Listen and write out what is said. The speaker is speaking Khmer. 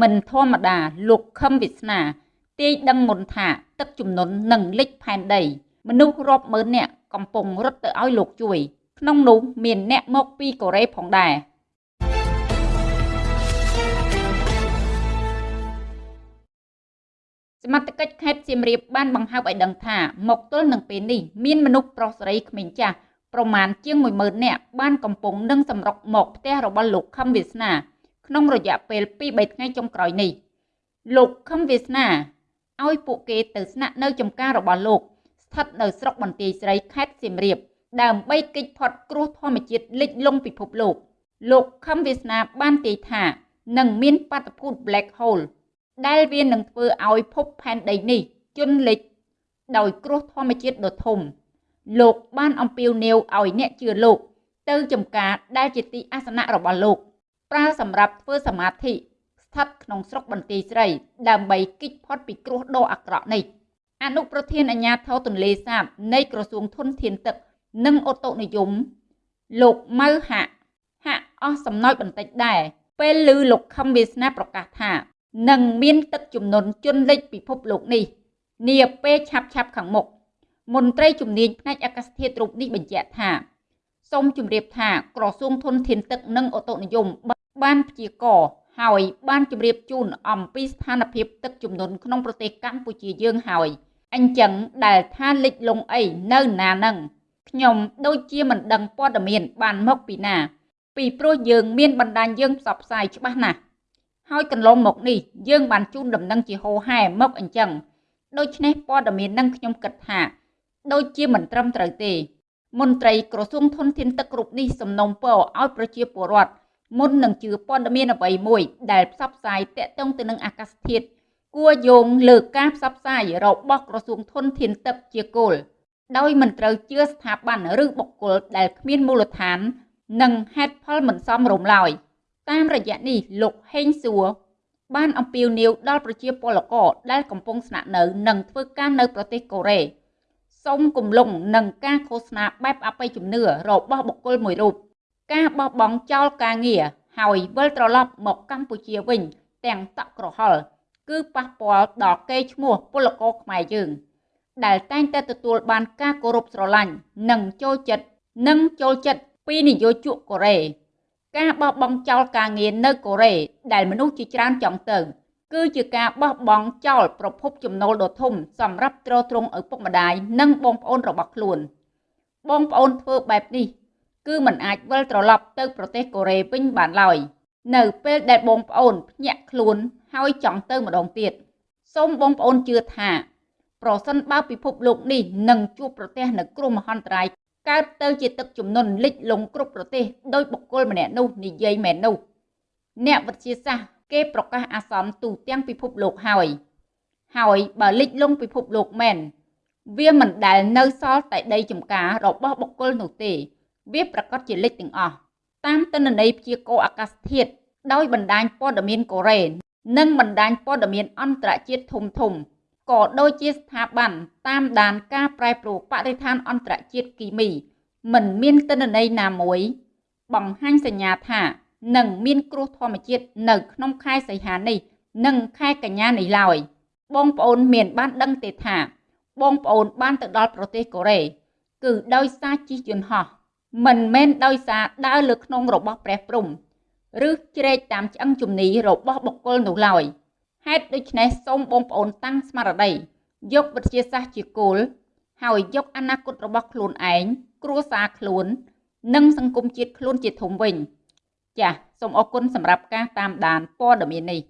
មិនធម្មតាលោកខឹមវាសនាទាយដឹងមុនថាទឹកជំនន់នឹងលិចផែនដី មនុស្សរាប់ម៉ឺននាក់កំពុងរត់ទៅឲ្យលោកជួយ ក្នុងនោះមានអ្នកមកពីកូរ៉េផងដែរសមត្ថកិច្ចខេត្តសៀមរាបបានបង្ហើបឲ្យដឹងថាមកទល់នឹងពេលនេះមានមនុស្សប្រុសស្រីក្មេងចាស់ប្រមាណជាង10000នាក់បានកំពុងនឹងសម្រុកមកផ្ទះរបស់លោកខឹមវាសនា ក្នុងរយៈពេល2-3ថ្ងៃចុងក្រោយនេះលោកខឹមវាសនាឲ្យពួកគេទៅស្នាក់នៅចំការរបស់លោកស្ថិតនៅស្រុកបន្ទាយស្រីខេត្តសៀមរាបដើម្បីគេចផុតគ្រោះធម្មជាតិលិចលង់ពិភពលោក លោកខឹមវាសនាបានទាយថានឹងមានបាតុភូត Black Hole ដែលវានឹងធ្វើឲ្យភពផែនដីនេះជន់លិចដោយគ្រោះធម្មជាតិដ៏ធំ លោកបានអំពាវនាវឲ្យអ្នកជឿលោក ទៅចំការដែលជាទីអាសនៈរបស់លោក ប្រើសម្រាប់ធ្វើសមាធិស្ថិតក្នុងស្រុកបន្ទាយស្រី ដើម្បីគេចផុតពីគ្រោះដ៏អាក្រក់នេះអនុប្រធានអាជ្ញាធរទន្លេសាបនៃក្រសួងធនធានទឹក និងអូតូនិយមលោកម៉ៅហាក់ហាក់អស់សំណោចបន្តិចដែរពេលឮលោកខឹមវាសនាប្រកាសថានឹងមានទឹកជំនន់ជន់លិចពិភពលោកនេះនាពេលឆាប់ឆាប់ខាងមុខមន្ត្រីជំនាញផ្នែកអាកាសធាតុរូបនេះបញ្ជាក់ថាសូមជម្រាបថាក្រសួងធនធានទឹកនិងអូតូនិយម បានព្យាករហើយបានជម្រាបជូនអំពីស្ថានភាពទឹកជំនន់ក្នុងប្រទេសកម្ពុជាយើងហើយអញ្ចឹងដែលថាលិចលង់អីនៅណានឹងខ្ញុំដូចជាមិនដឹងព័ត៌មានបានមកពីណា ពីព្រោះយើងមានបណ្ដាញយើងផ្សព្វផ្សាយច្បាស់ណាស់ហើយកន្លងមកនេះយើងបានជូនដំណឹងជាហោហែមកអញ្ចឹងដូច្នេះព័ត៌មាននឹងខ្ញុំគិតថា ដូចជាមិនត្រឹមត្រូវទេ មន្ត្រីក្រសួងធនធានទឹករូបនេះសំណូមពរឲ្យប្រជាពលរដ្ឋ មុននឹងជឿព័ត៌មានអ្វីមួយ ដែលផ្សព្វផ្សាយតាក់ទងទៅនឹងអាកាសធាតុគួរយោងលើការផ្សព្វផ្សាយរបស់ក្រសួងធនធានទឹកជាគោលដោយមិនត្រូវជឿស្ថាប័នឬបុគ្គលដែលគ្មានមូលដ្ឋាន និងហេតុផលមិនសមរម្យឡើយតាមរយៈនេះលោកហេងសួរបានអំពាវនាវដល់ប្រជាពលករដែលកំពុងស្នាក់នៅនិងធ្វើការនៅប្រទេសកូរ៉េសូមគំលងនឹងការឃោសនាបែបអបិយជំនឿរបស់បុគ្គលមួយរូប ការបោះបង់ចោលការងារហើយវិលត្រឡប់មកកម្ពុជាវិញ ទាំងតក់ក្រហល់គឺប៉ះពាល់ដល់កេរ្តិ៍ឈ្មោះពលករខ្មែរយើង ដែលតែងតែទទួលបានការគោរពស្រឡាញ់និងចូលចិត្តនិងចូលចិត្តពីនយោជកកូរ៉េការបោះបង់ចោលការងារនៅកូរ៉េដែលមនុស្សជាច្រើនចង់ទៅ គឺជាការបោះបង់ចោលប្រភពចំណូលដ៏ធំសម្រាប់ទ្រទ្រង់ឪពុកម្ដាយនិងបងប្អូនរបស់ខ្លួន បងប្អូនធ្វើបែបនេះ គឺមិនអាចវិលត្រឡប់ទៅប្រទេសកូរ៉េវិញបានឡើយនៅពេលដែលបងប្អូនភ្ញាក់ខ្លួនហើយចង់ទៅម្ដងទៀតសូមបងប្អូនជឿថា ប្រសិនបើពិភពលោកនេះនឹងជួបប្រទះនូវគ្រោះមហន្តរាយកើតទៅជាទឹកជំនន់លិចលង់គ្រប់ប្រទេសដោយបុគ្គលម្នាក់នោះនិយាយមែននោះអ្នកវិទ្យាសាស្ត្រគេប្រកាសអាសន្នទូទាំងពិភពលោកហើយហើយបើលិចលង់ពិភពលោកមែនវាមិនដែលនៅសល់តែដីចំការរបស់បុគ្គលនោះទេ វាប្រកាសជាលិចទាំងអស់តាមទិន្នន័យព្យាករណ៍អាកាសធាតុដោយបណ្ដាញព័ត៌មានកូរ៉េនិងបណ្ដាញព័ត៌មានអន្តរជាតិធំធំក៏ដូចជាស្ថាប័នតាមដានការប្រែប្រួលបរិស្ថានអន្តរជាតិគីមីមិនមានទិន្នន័យណាមួយ បង្ហាញសញ្ញាថានឹងមានគ្រោះធម្មជាតិនៅក្នុងខែសីហានេះ និងខែកញ្ញានេះឡើយបងប្អូនមានបានដឹងទេថា បងប្អូនបានទៅដល់ប្រទេសកូរ៉េគឺដោយសារជិះយន្តហោះ មិនមែនដោយសារដើរលើខ្នងរបស់ព្រះព្រំឬជ្រែកតាមឆ្អឹងជំនីរបស់បុគ្គលនោះឡើយហេតុដូច្នេះសូមបងប្អូនតាំងស្មារតីយកវិទ្យាសាស្ត្រជាគោលហើយយកអនាគតរបស់ខ្លួនឯងគ្រួសារខ្លួន និងសង្គមជាតិខ្លួនជាធំវិញ ចាសសូមអរគុណសម្រាប់ការតាមដានព័ត៌មាននេះ